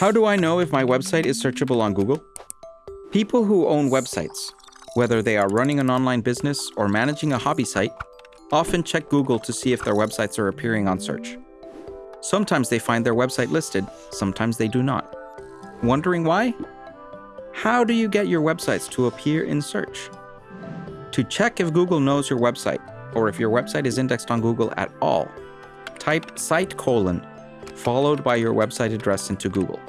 How do I know if my website is searchable on Google? People who own websites, whether they are running an online business or managing a hobby site, often check Google to see if their websites are appearing on search. Sometimes they find their website listed, sometimes they do not. Wondering why? How do you get your websites to appear in search? To check if Google knows your website, or if your website is indexed on Google at all, type site colon followed by your website address into Google.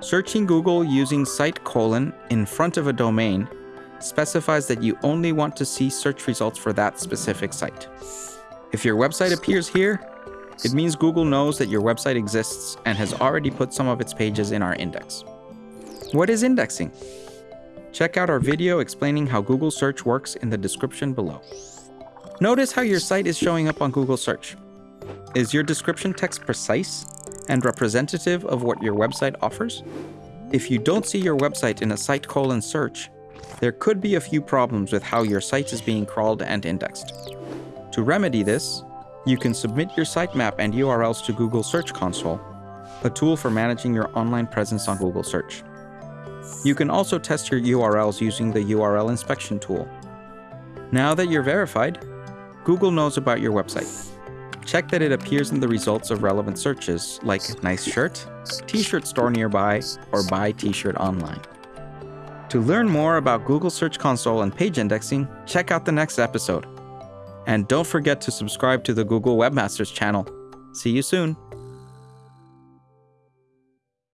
Searching Google using site colon in front of a domain specifies that you only want to see search results for that specific site. If your website appears here, it means Google knows that your website exists and has already put some of its pages in our index. What is indexing? Check out our video explaining how Google search works in the description below. Notice how your site is showing up on Google search. Is your description text precise and representative of what your website offers? If you don't see your website in a site colon search, there could be a few problems with how your site is being crawled and indexed. To remedy this, you can submit your sitemap and URLs to Google Search Console, a tool for managing your online presence on Google Search. You can also test your URLs using the URL inspection tool. Now that you're verified, Google knows about your website. Check that it appears in the results of relevant searches like nice shirt, t-shirt store nearby, or buy t-shirt online. To learn more about Google Search Console and page indexing, check out the next episode. And don't forget to subscribe to the Google Webmasters channel. See you soon!